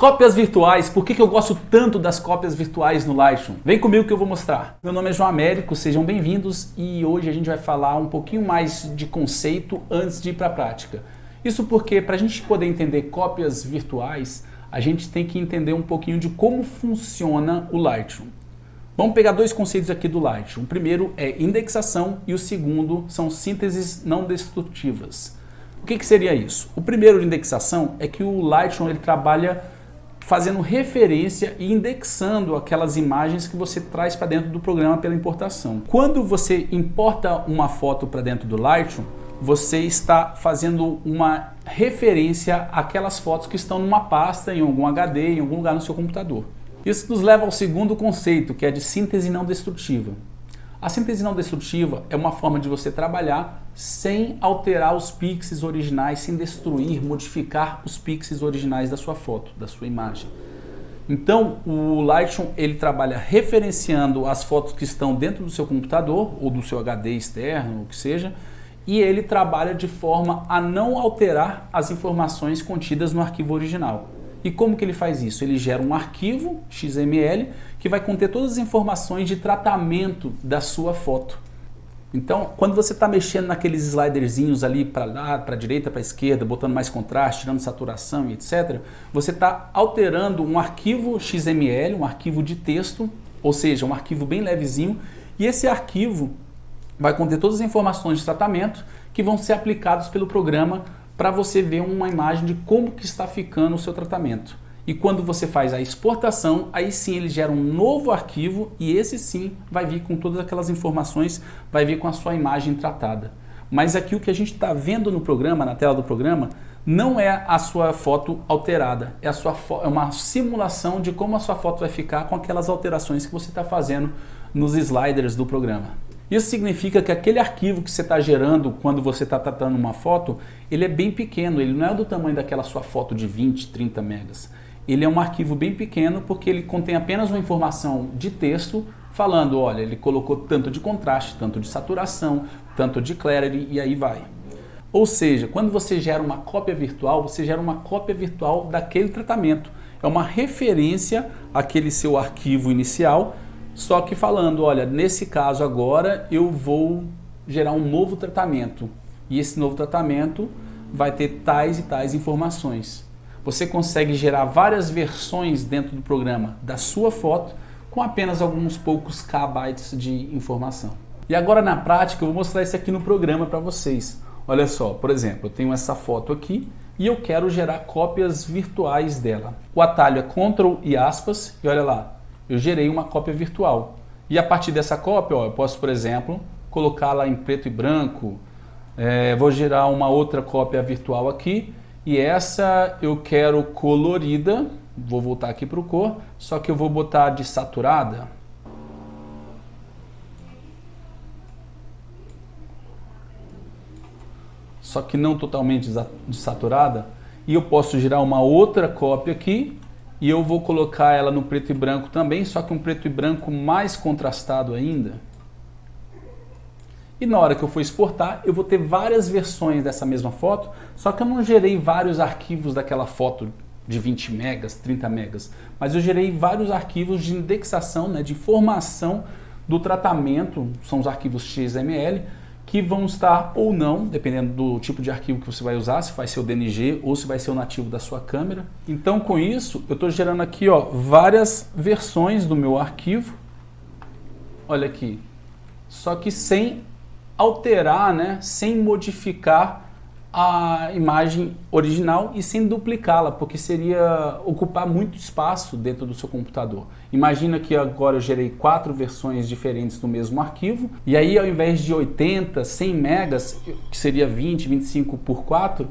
Cópias virtuais, por que, que eu gosto tanto das cópias virtuais no Lightroom? Vem comigo que eu vou mostrar. Meu nome é João Américo, sejam bem-vindos e hoje a gente vai falar um pouquinho mais de conceito antes de ir para a prática. Isso porque para a gente poder entender cópias virtuais, a gente tem que entender um pouquinho de como funciona o Lightroom. Vamos pegar dois conceitos aqui do Lightroom. O primeiro é indexação e o segundo são sínteses não destrutivas. O que, que seria isso? O primeiro de indexação é que o Lightroom ele trabalha fazendo referência e indexando aquelas imagens que você traz para dentro do programa pela importação. Quando você importa uma foto para dentro do Lightroom, você está fazendo uma referência àquelas fotos que estão numa pasta, em algum HD, em algum lugar no seu computador. Isso nos leva ao segundo conceito, que é de síntese não destrutiva. A síntese não destrutiva é uma forma de você trabalhar sem alterar os pixels originais, sem destruir, modificar os pixels originais da sua foto, da sua imagem. Então, o Lightroom ele trabalha referenciando as fotos que estão dentro do seu computador ou do seu HD externo, o que seja, e ele trabalha de forma a não alterar as informações contidas no arquivo original. E como que ele faz isso? Ele gera um arquivo XML que vai conter todas as informações de tratamento da sua foto. Então, quando você está mexendo naqueles sliderzinhos ali para lá, para direita, para esquerda, botando mais contraste, tirando saturação e etc., você está alterando um arquivo XML, um arquivo de texto, ou seja, um arquivo bem levezinho, e esse arquivo vai conter todas as informações de tratamento que vão ser aplicados pelo programa para você ver uma imagem de como que está ficando o seu tratamento. E quando você faz a exportação, aí sim ele gera um novo arquivo e esse sim vai vir com todas aquelas informações, vai vir com a sua imagem tratada. Mas aqui o que a gente está vendo no programa, na tela do programa, não é a sua foto alterada, é, a sua é uma simulação de como a sua foto vai ficar com aquelas alterações que você está fazendo nos sliders do programa. Isso significa que aquele arquivo que você está gerando quando você está tratando uma foto, ele é bem pequeno, ele não é do tamanho daquela sua foto de 20, 30 megas. Ele é um arquivo bem pequeno porque ele contém apenas uma informação de texto falando, olha, ele colocou tanto de contraste, tanto de saturação, tanto de clarity e aí vai. Ou seja, quando você gera uma cópia virtual, você gera uma cópia virtual daquele tratamento. É uma referência àquele seu arquivo inicial só que falando, olha, nesse caso agora eu vou gerar um novo tratamento e esse novo tratamento vai ter tais e tais informações. Você consegue gerar várias versões dentro do programa da sua foto com apenas alguns poucos kbytes de informação. E agora na prática eu vou mostrar isso aqui no programa para vocês. Olha só, por exemplo, eu tenho essa foto aqui e eu quero gerar cópias virtuais dela. O atalho é Ctrl e aspas e olha lá, eu gerei uma cópia virtual. E a partir dessa cópia, ó, eu posso, por exemplo, colocá-la em preto e branco, é, vou gerar uma outra cópia virtual aqui, e essa eu quero colorida, vou voltar aqui para o cor, só que eu vou botar de saturada. Só que não totalmente desaturada. E eu posso gerar uma outra cópia aqui, e eu vou colocar ela no preto e branco também, só que um preto e branco mais contrastado ainda. E na hora que eu for exportar, eu vou ter várias versões dessa mesma foto, só que eu não gerei vários arquivos daquela foto de 20 megas, 30 megas, mas eu gerei vários arquivos de indexação, né, de informação do tratamento, são os arquivos XML, que vão estar ou não, dependendo do tipo de arquivo que você vai usar, se vai ser o DNG ou se vai ser o nativo da sua câmera. Então com isso, eu estou gerando aqui ó, várias versões do meu arquivo. Olha aqui. Só que sem alterar, né, sem modificar a imagem original e sem duplicá-la, porque seria ocupar muito espaço dentro do seu computador. Imagina que agora eu gerei quatro versões diferentes do mesmo arquivo, e aí ao invés de 80, 100 megas, que seria 20, 25 por 4,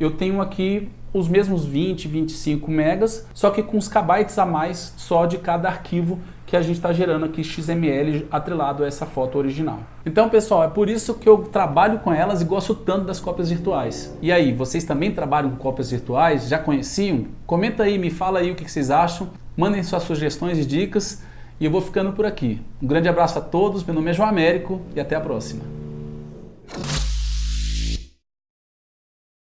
eu tenho aqui os mesmos 20, 25 megas, só que com os kbytes a mais só de cada arquivo que a gente está gerando aqui XML atrelado a essa foto original. Então pessoal, é por isso que eu trabalho com elas e gosto tanto das cópias virtuais. E aí, vocês também trabalham com cópias virtuais? Já conheciam? Comenta aí, me fala aí o que vocês acham, mandem suas sugestões e dicas e eu vou ficando por aqui. Um grande abraço a todos, meu nome é João Américo e até a próxima.